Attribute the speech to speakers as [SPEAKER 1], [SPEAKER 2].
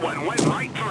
[SPEAKER 1] one went right through.